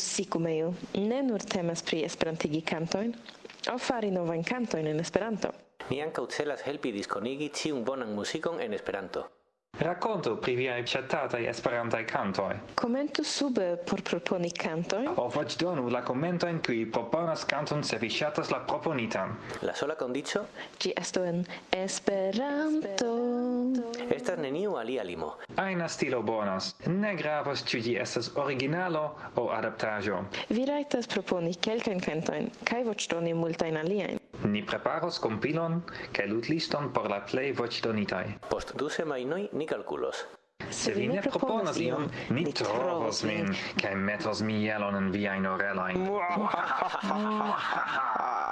Musicumeo ne nur temas pri esperantigi cantoin, o fari novain cantoin en Esperanto. Ni ankaŭ celas helpi diskonigi ĉiun bonan muzikon en Esperanto. Racconto pri viai chattatai esperantai cantoi. Commentu sube por proponi cantoi. O voc donu la commento in cui proponas canton se vi chatas la proponitan. La sola condicio? Gi esto en Esperanto neniu alia limo. Aina stilo bonas. Ne gravas ĉu ĝi estas originalo aŭ adaptaĵo. Vi rajtas proponi kelkajn kantojn kaj voĉdoni multajn aliajn. Ni preparos compilon kaj lutliston por la plej voĉdonitaj. Post du semajnoj ni kalkulos. Se vi ne proponas iom, ni trovos min, kai metos mielon en viajn orelojn.